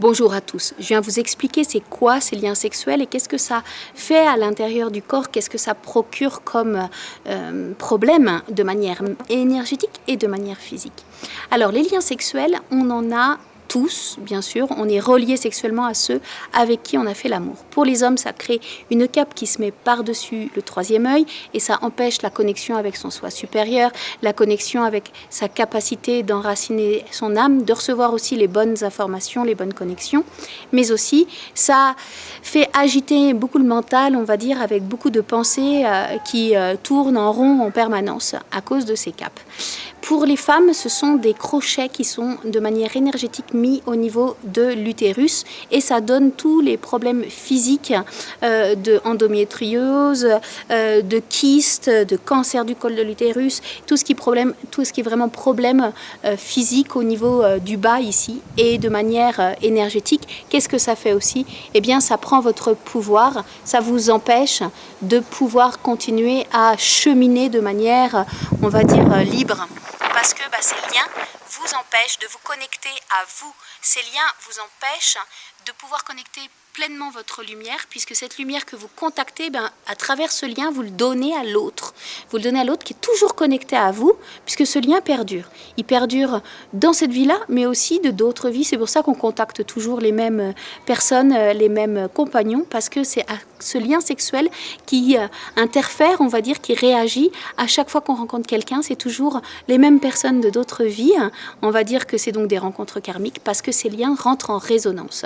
Bonjour à tous, je viens vous expliquer c'est quoi ces liens sexuels et qu'est-ce que ça fait à l'intérieur du corps, qu'est-ce que ça procure comme euh, problème de manière énergétique et de manière physique. Alors les liens sexuels, on en a tous, bien sûr, on est relié sexuellement à ceux avec qui on a fait l'amour. Pour les hommes, ça crée une cape qui se met par-dessus le troisième œil et ça empêche la connexion avec son soi supérieur, la connexion avec sa capacité d'enraciner son âme, de recevoir aussi les bonnes informations, les bonnes connexions, mais aussi ça fait agiter beaucoup le mental, on va dire, avec beaucoup de pensées euh, qui euh, tournent en rond en permanence à cause de ces capes. Pour les femmes, ce sont des crochets qui sont de manière énergétique mis au niveau de l'utérus et ça donne tous les problèmes physiques euh, de endométriose, euh, de kyste, de cancer du col de l'utérus, tout, ce qui est vraiment problème euh, physique au niveau du bas ici et de manière énergétique. Qu'est-ce que ça fait aussi? Eh bien, ça prend votre pouvoir, ça vous empêche de pouvoir continuer à cheminer de manière, on va dire, libre parce bah, ces liens vous empêchent de vous connecter à vous. Ces liens vous empêchent de pouvoir connecter pleinement votre lumière, puisque cette lumière que vous contactez, ben, à travers ce lien, vous le donnez à l'autre. Vous le donnez à l'autre qui est toujours connecté à vous, puisque ce lien perdure. Il perdure dans cette vie-là, mais aussi de d'autres vies. C'est pour ça qu'on contacte toujours les mêmes personnes, euh, les mêmes compagnons, parce que c'est ce lien sexuel qui euh, interfère, on va dire, qui réagit à chaque fois qu'on rencontre quelqu'un. C'est toujours les mêmes personnes de d'autres vies. On va dire que c'est donc des rencontres karmiques, parce que ces liens rentrent en résonance.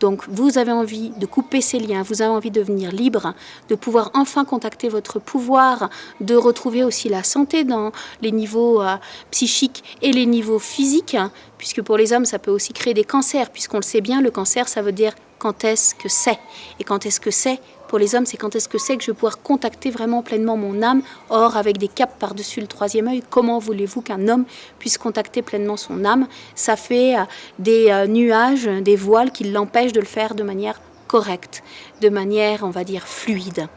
Donc, vous avez envie de couper ces liens, vous avez envie de devenir libre, de pouvoir enfin contacter votre pouvoir, de retrouver aussi la santé dans les niveaux euh, psychiques et les niveaux physiques, puisque pour les hommes, ça peut aussi créer des cancers, puisqu'on le sait bien, le cancer, ça veut dire quand est-ce que c'est. Et quand est-ce que c'est pour les hommes, c'est quand est-ce que c'est que je vais pouvoir contacter vraiment pleinement mon âme. Or, avec des capes par-dessus le troisième œil, comment voulez-vous qu'un homme puisse contacter pleinement son âme? Ça fait euh, des euh, nuages, des voiles qui l'empêchent de le faire de manière correcte, de manière, on va dire, fluide.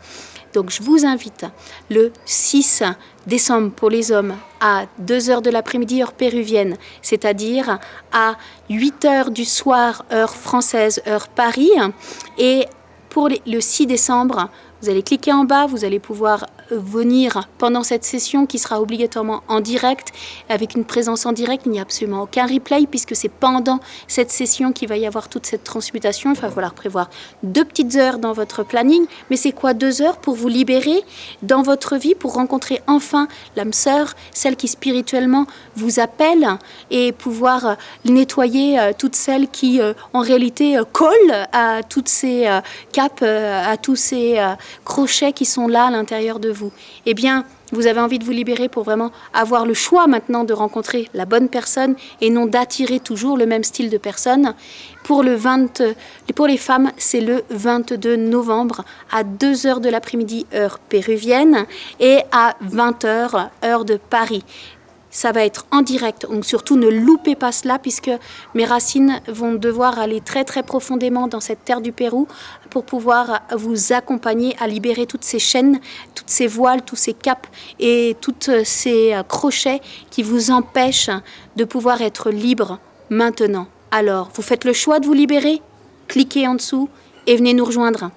Donc je vous invite le 6 décembre pour les hommes à 2 heures de l'après-midi heure péruvienne, c'est-à-dire à 8 heures du soir heure française, heure Paris, et pour le 6 décembre, vous allez cliquer en bas, vous allez pouvoir venir pendant cette session qui sera obligatoirement en direct, avec une présence en direct. Il n'y a absolument aucun replay puisque c'est pendant cette session qu'il va y avoir toute cette transmutation. Il va falloir prévoir deux petites heures dans votre planning. Mais c'est quoi deux heures pour vous libérer dans votre vie, pour rencontrer enfin l'âme sœur, celle qui spirituellement vous appelle et pouvoir nettoyer euh, toutes celles qui euh, en réalité euh, collent à toutes ces capes, à tous ces crochets qui sont là à l'intérieur de vous vous, eh bien, vous avez envie de vous libérer pour vraiment avoir le choix maintenant de rencontrer la bonne personne et non d'attirer toujours le même style de personne. Pour, le 20, pour les femmes, c'est le 22 novembre à 2h de l'après-midi, heure péruvienne, et à 20h, heure de Paris ça va être en direct. Donc surtout ne loupez pas cela puisque mes racines vont devoir aller très très profondément dans cette terre du Pérou pour pouvoir vous accompagner à libérer toutes ces chaînes, toutes ces voiles, tous ces caps et tous ces crochets qui vous empêchent de pouvoir être libre maintenant. Alors, vous faites le choix de vous libérer? Cliquez en dessous et venez nous rejoindre.